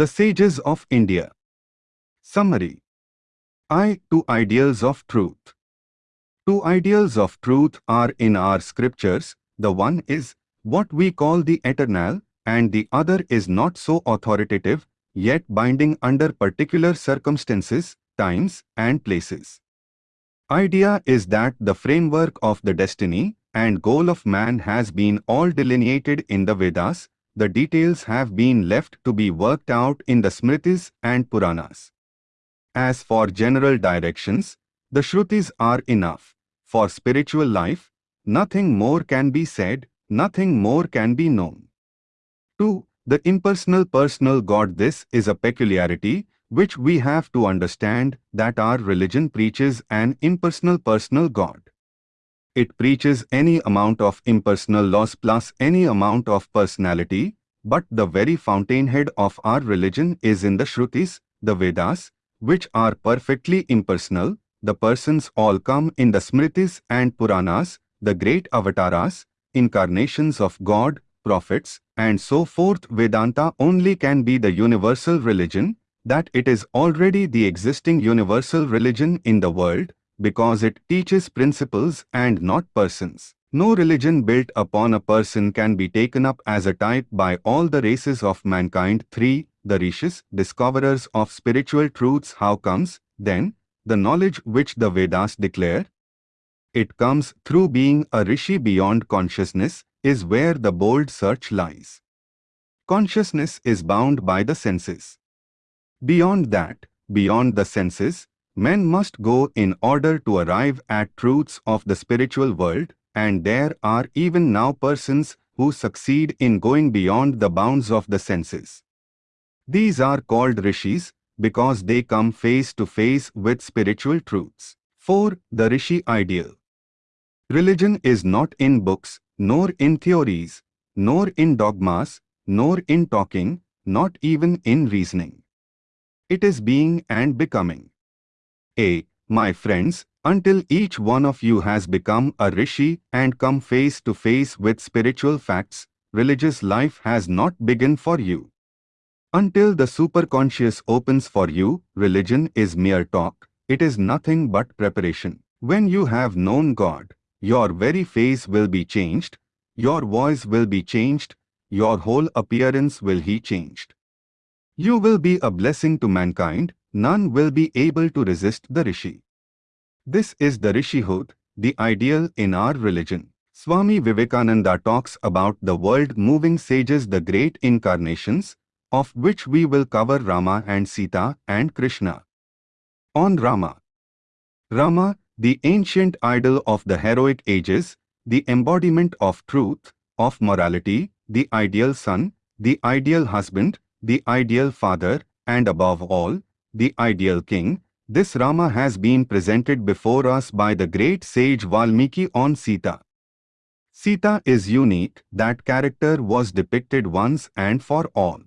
The Sages of India. Summary I. Two Ideals of Truth. Two ideals of truth are in our scriptures. The one is what we call the eternal, and the other is not so authoritative, yet binding under particular circumstances, times, and places. Idea is that the framework of the destiny and goal of man has been all delineated in the Vedas, the details have been left to be worked out in the Smritis and Puranas. As for general directions, the Shrutis are enough. For spiritual life, nothing more can be said, nothing more can be known. 2. The impersonal personal God This is a peculiarity which we have to understand that our religion preaches an impersonal personal God. It preaches any amount of impersonal laws plus any amount of personality, but the very fountainhead of our religion is in the Shrutis, the Vedas, which are perfectly impersonal. The persons all come in the Smritis and Puranas, the great avatars, incarnations of God, prophets, and so forth. Vedanta only can be the universal religion, that it is already the existing universal religion in the world, because it teaches principles and not persons. No religion built upon a person can be taken up as a type by all the races of mankind. 3. The rishis, discoverers of spiritual truths. How comes, then, the knowledge which the Vedas declare? It comes through being a rishi beyond consciousness, is where the bold search lies. Consciousness is bound by the senses. Beyond that, beyond the senses, men must go in order to arrive at truths of the spiritual world, and there are even now persons who succeed in going beyond the bounds of the senses. These are called rishis because they come face to face with spiritual truths. 4. The Rishi Ideal Religion is not in books, nor in theories, nor in dogmas, nor in talking, not even in reasoning. It is being and becoming. A. My friends, until each one of you has become a rishi and come face to face with spiritual facts, religious life has not begun for you. Until the superconscious opens for you, religion is mere talk, it is nothing but preparation. When you have known God, your very face will be changed, your voice will be changed, your whole appearance will be changed. You will be a blessing to mankind, none will be able to resist the rishi. This is the Rishihood, the ideal in our religion. Swami Vivekananda talks about the world-moving sages the great incarnations, of which we will cover Rama and Sita and Krishna. On Rama Rama, the ancient idol of the heroic ages, the embodiment of truth, of morality, the ideal son, the ideal husband, the ideal father, and above all, the ideal king, this Rama has been presented before us by the great sage Valmiki on Sita. Sita is unique, that character was depicted once and for all.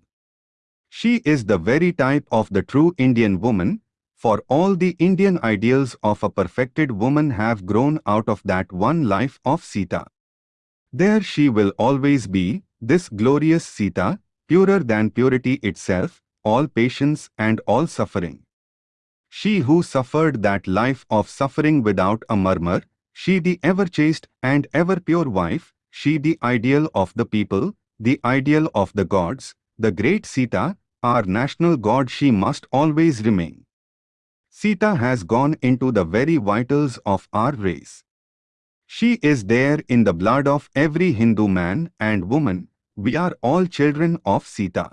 She is the very type of the true Indian woman, for all the Indian ideals of a perfected woman have grown out of that one life of Sita. There she will always be, this glorious Sita, purer than purity itself, all patience and all suffering. She who suffered that life of suffering without a murmur, she the ever chaste and ever pure wife, she the ideal of the people, the ideal of the gods, the great Sita, our national god she must always remain. Sita has gone into the very vitals of our race. She is there in the blood of every Hindu man and woman, we are all children of Sita.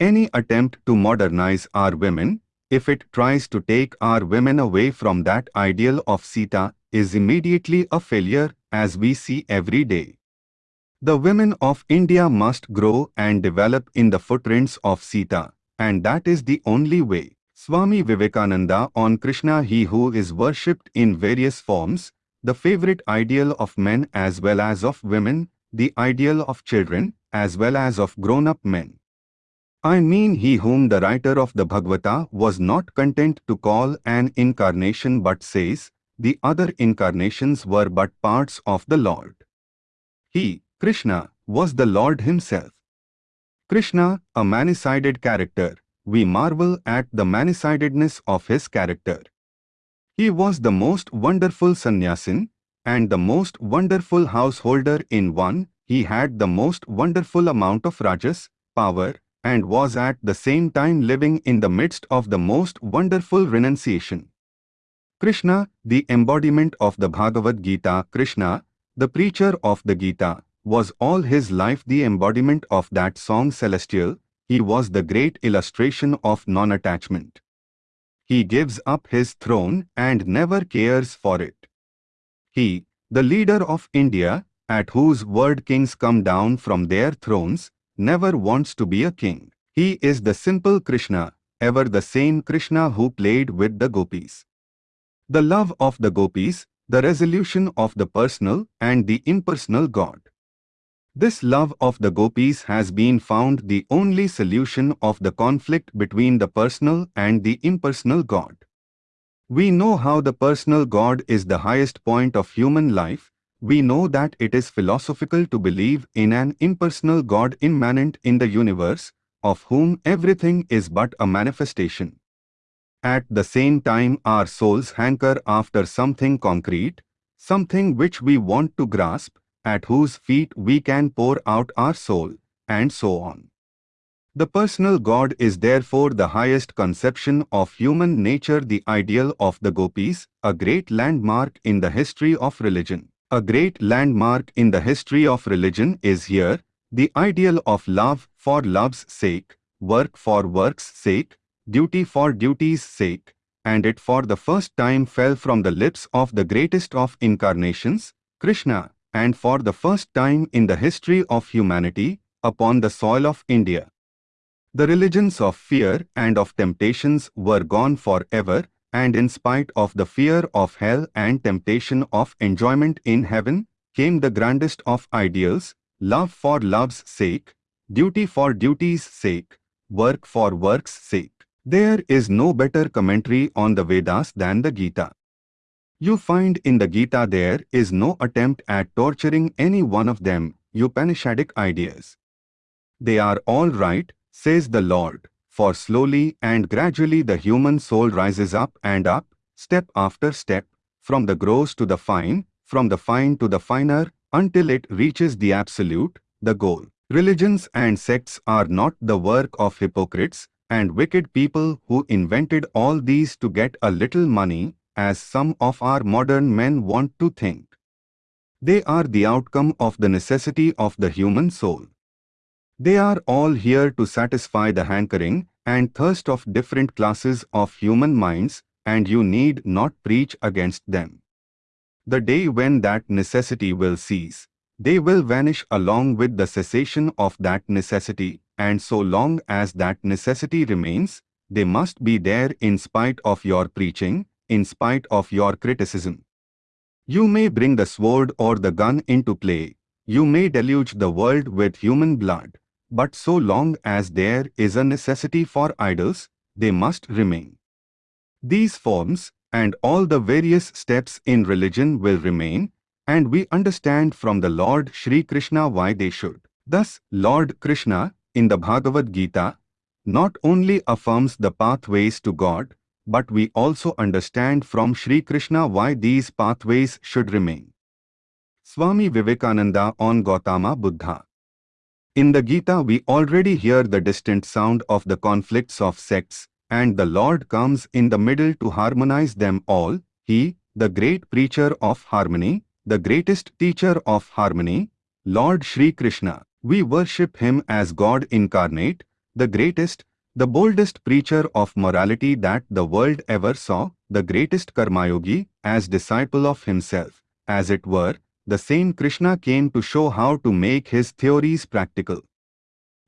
Any attempt to modernize our women, if it tries to take our women away from that ideal of Sita, is immediately a failure as we see every day. The women of India must grow and develop in the footprints of Sita, and that is the only way. Swami Vivekananda on Krishna he who is worshipped in various forms, the favorite ideal of men as well as of women, the ideal of children as well as of grown-up men. I mean he whom the writer of the Bhagavata was not content to call an incarnation but says, the other incarnations were but parts of the Lord. He, Krishna, was the Lord himself. Krishna, a many-sided character, we marvel at the many-sidedness of his character. He was the most wonderful sannyasin and the most wonderful householder in one. He had the most wonderful amount of rajas, power, and was at the same time living in the midst of the most wonderful renunciation. Krishna, the embodiment of the Bhagavad Gita, Krishna, the preacher of the Gita, was all his life the embodiment of that song celestial, he was the great illustration of non-attachment. He gives up his throne and never cares for it. He, the leader of India, at whose word kings come down from their thrones, never wants to be a king. He is the simple Krishna, ever the same Krishna who played with the gopis. The love of the gopis, the resolution of the personal and the impersonal God. This love of the gopis has been found the only solution of the conflict between the personal and the impersonal God. We know how the personal God is the highest point of human life, we know that it is philosophical to believe in an impersonal God immanent in the universe, of whom everything is but a manifestation. At the same time our souls hanker after something concrete, something which we want to grasp, at whose feet we can pour out our soul, and so on. The personal God is therefore the highest conception of human nature the ideal of the gopis, a great landmark in the history of religion. A great landmark in the history of religion is here, the ideal of love for love's sake, work for work's sake, duty for duty's sake, and it for the first time fell from the lips of the greatest of incarnations, Krishna, and for the first time in the history of humanity, upon the soil of India. The religions of fear and of temptations were gone forever, and in spite of the fear of hell and temptation of enjoyment in heaven, came the grandest of ideals, love for love's sake, duty for duty's sake, work for work's sake. There is no better commentary on the Vedas than the Gita. You find in the Gita there is no attempt at torturing any one of them, Upanishadic ideas. They are all right, says the Lord, for slowly and gradually the human soul rises up and up, step after step, from the gross to the fine, from the fine to the finer, until it reaches the absolute, the goal. Religions and sects are not the work of hypocrites and wicked people who invented all these to get a little money, as some of our modern men want to think. They are the outcome of the necessity of the human soul. They are all here to satisfy the hankering and thirst of different classes of human minds, and you need not preach against them. The day when that necessity will cease, they will vanish along with the cessation of that necessity, and so long as that necessity remains, they must be there in spite of your preaching, in spite of your criticism. You may bring the sword or the gun into play, you may deluge the world with human blood, but so long as there is a necessity for idols, they must remain. These forms and all the various steps in religion will remain, and we understand from the Lord Sri Krishna why they should. Thus, Lord Krishna, in the Bhagavad Gita, not only affirms the pathways to God, but we also understand from Sri Krishna why these pathways should remain. Swami Vivekananda on Gautama Buddha in the Gita we already hear the distant sound of the conflicts of sects, and the Lord comes in the middle to harmonize them all, He, the great preacher of harmony, the greatest teacher of harmony, Lord Sri Krishna. We worship Him as God incarnate, the greatest, the boldest preacher of morality that the world ever saw, the greatest Karmayogi, as disciple of Himself, as it were, the same Krishna came to show how to make his theories practical.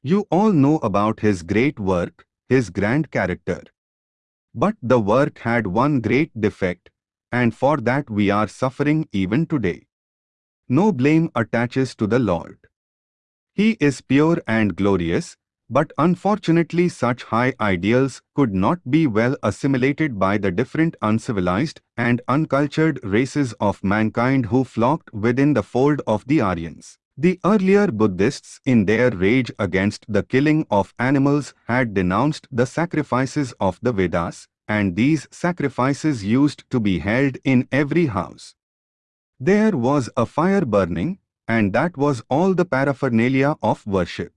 You all know about his great work, his grand character. But the work had one great defect, and for that we are suffering even today. No blame attaches to the Lord. He is pure and glorious, but unfortunately such high ideals could not be well assimilated by the different uncivilized and uncultured races of mankind who flocked within the fold of the Aryans. The earlier Buddhists in their rage against the killing of animals had denounced the sacrifices of the Vedas, and these sacrifices used to be held in every house. There was a fire burning, and that was all the paraphernalia of worship.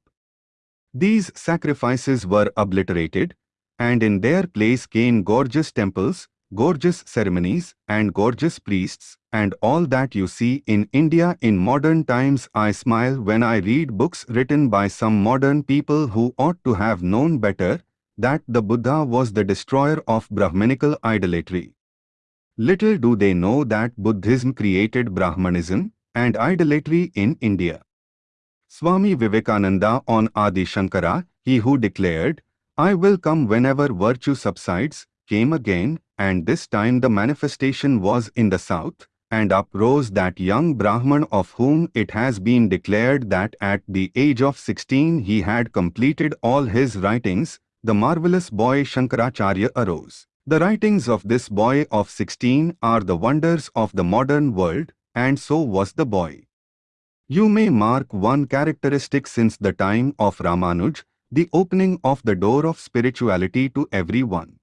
These sacrifices were obliterated, and in their place came gorgeous temples, gorgeous ceremonies, and gorgeous priests, and all that you see in India in modern times I smile when I read books written by some modern people who ought to have known better, that the Buddha was the destroyer of Brahmanical idolatry. Little do they know that Buddhism created Brahmanism and idolatry in India. Swami Vivekananda on Adi Shankara, he who declared, I will come whenever virtue subsides, came again, and this time the manifestation was in the south, and uprose that young Brahman of whom it has been declared that at the age of 16 he had completed all his writings, the marvelous boy Shankaracharya arose. The writings of this boy of 16 are the wonders of the modern world, and so was the boy. You may mark one characteristic since the time of Ramanuj, the opening of the door of spirituality to everyone.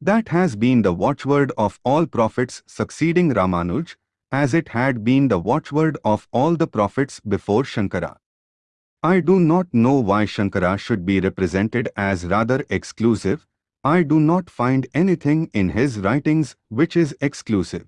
That has been the watchword of all prophets succeeding Ramanuj, as it had been the watchword of all the prophets before Shankara. I do not know why Shankara should be represented as rather exclusive. I do not find anything in his writings which is exclusive.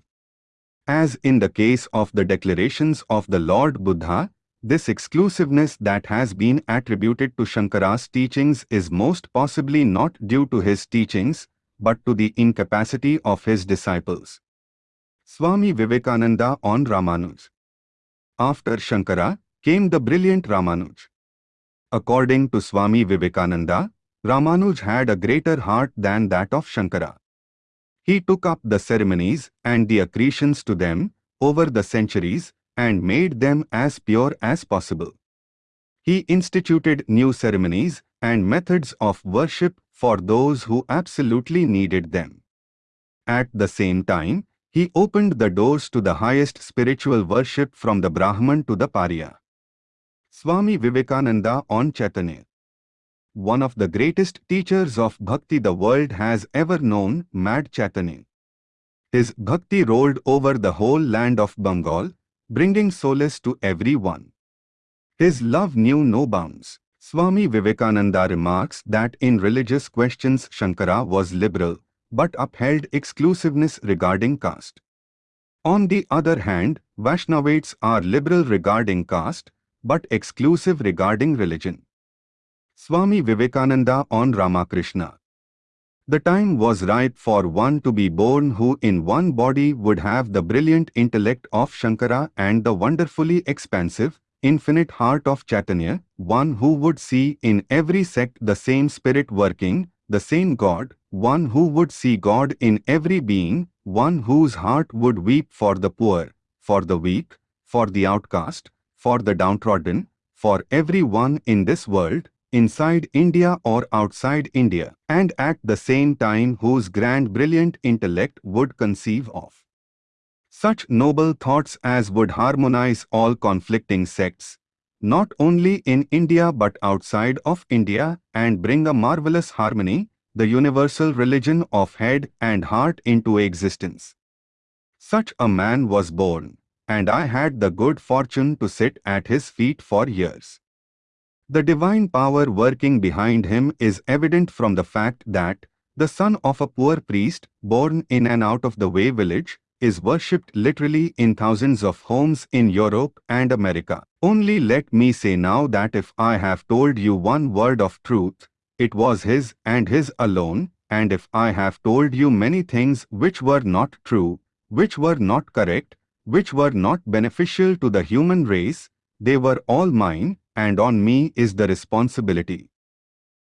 As in the case of the declarations of the Lord Buddha, this exclusiveness that has been attributed to Shankara's teachings is most possibly not due to his teachings, but to the incapacity of his disciples. Swami Vivekananda on Ramanuj After Shankara came the brilliant Ramanuj. According to Swami Vivekananda, Ramanuj had a greater heart than that of Shankara. He took up the ceremonies and the accretions to them over the centuries and made them as pure as possible. He instituted new ceremonies and methods of worship for those who absolutely needed them. At the same time, he opened the doors to the highest spiritual worship from the Brahman to the Pariah. Swami Vivekananda on Chaitanya One of the greatest teachers of bhakti the world has ever known, Mad Chaitanya. His bhakti rolled over the whole land of Bengal, bringing solace to everyone. His love knew no bounds. Swami Vivekananda remarks that in religious questions Shankara was liberal, but upheld exclusiveness regarding caste. On the other hand, Vaishnavites are liberal regarding caste, but exclusive regarding religion. Swami Vivekananda on Ramakrishna. The time was ripe for one to be born who in one body would have the brilliant intellect of Shankara and the wonderfully expansive, infinite heart of Chaitanya, one who would see in every sect the same spirit working, the same God, one who would see God in every being, one whose heart would weep for the poor, for the weak, for the outcast, for the downtrodden, for everyone in this world, inside India or outside India, and at the same time whose grand brilliant intellect would conceive of such noble thoughts as would harmonize all conflicting sects, not only in India but outside of India, and bring a marvelous harmony, the universal religion of head and heart into existence. Such a man was born, and I had the good fortune to sit at his feet for years. The divine power working behind him is evident from the fact that the son of a poor priest, born in an out-of-the-way village, is worshipped literally in thousands of homes in Europe and America. Only let me say now that if I have told you one word of truth, it was his and his alone, and if I have told you many things which were not true, which were not correct, which were not beneficial to the human race, they were all mine, and on me is the responsibility.